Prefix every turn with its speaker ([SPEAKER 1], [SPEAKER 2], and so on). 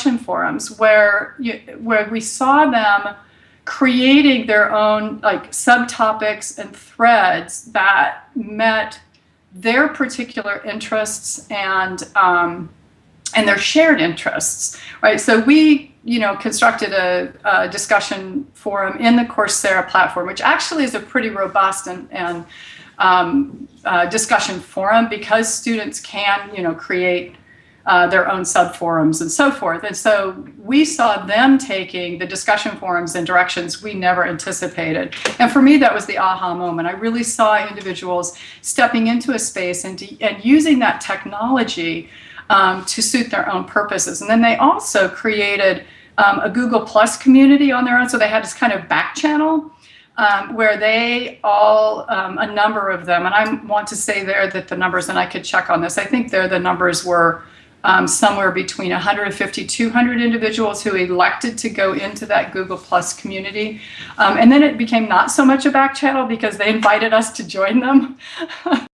[SPEAKER 1] discussion forums where you, where we saw them creating their own like subtopics and threads that met their particular interests and um, and their shared interests, right? So we, you know, constructed a, a, discussion forum in the Coursera platform, which actually is a pretty robust and, and um, uh, discussion forum because students can, you know, create uh, their own sub forums and so forth. And so we saw them taking the discussion forums in directions we never anticipated. And for me, that was the aha moment. I really saw individuals stepping into a space and, and using that technology um, to suit their own purposes. And then they also created um, a Google Plus community on their own. So they had this kind of back channel um, where they all, um, a number of them, and I want to say there that the numbers, and I could check on this, I think there the numbers were um, somewhere between 150, 200 individuals who elected to go into that Google Plus community. Um, and then it became not so much a back channel because they invited us to join them.